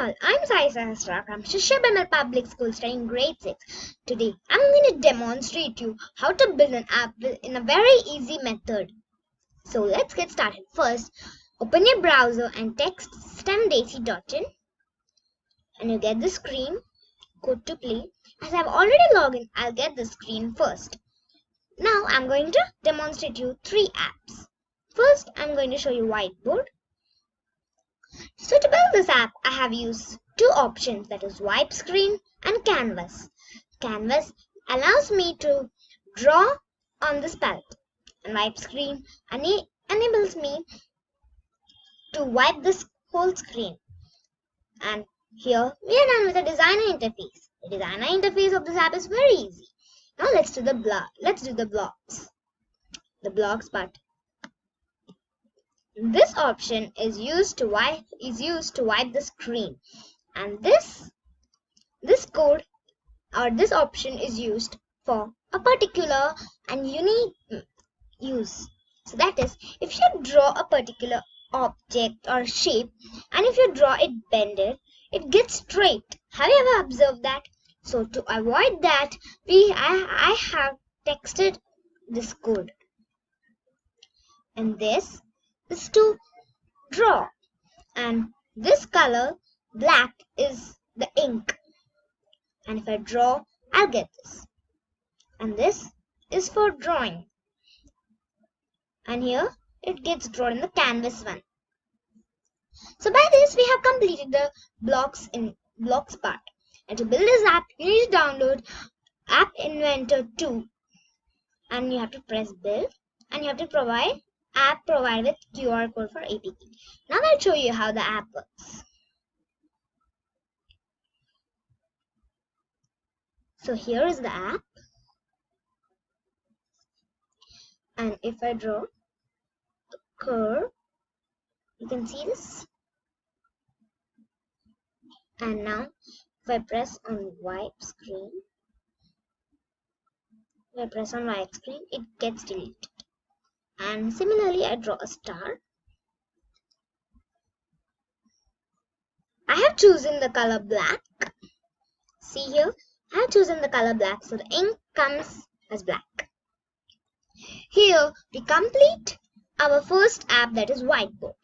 Sahasra from Shishabamel Public School studying grade 6. Today I'm going to demonstrate you how to build an app in a very easy method. So let's get started. First, open your browser and text stemdesi.in and you get the screen. Go to play. As I've already logged in, I'll get the screen first. Now I'm going to demonstrate you three apps. First, I'm going to show you whiteboard. So to build this app, I have used two options that is wipe screen and canvas. Canvas allows me to draw on this palette and wipe screen enables me to wipe this whole screen. And here we are done with the designer interface. The designer interface of this app is very easy. Now let's do the block. Let's do the blocks. The blocks part. This option is used to wipe is used to wipe the screen, and this this code or this option is used for a particular and unique use. So that is, if you draw a particular object or shape, and if you draw it bended, it gets straight. Have you ever observed that? So to avoid that, we I, I have texted this code. And this is to draw. And this color, black, is the ink. And if I draw, I'll get this. And this is for drawing. And here, it gets drawn in the canvas one. So by this, we have completed the blocks in blocks part. And to build this app, you need to download App Inventor 2. And you have to press build. And you have to provide app provided with QR code for APK. Now I'll show you how the app works. So here is the app. And if I draw a curve, you can see this. And now if I press on wipe screen, if I press on wipe screen, it gets deleted and similarly I draw a star. I have chosen the color black. See here, I have chosen the color black so the ink comes as black. Here we complete our first app that is whiteboard.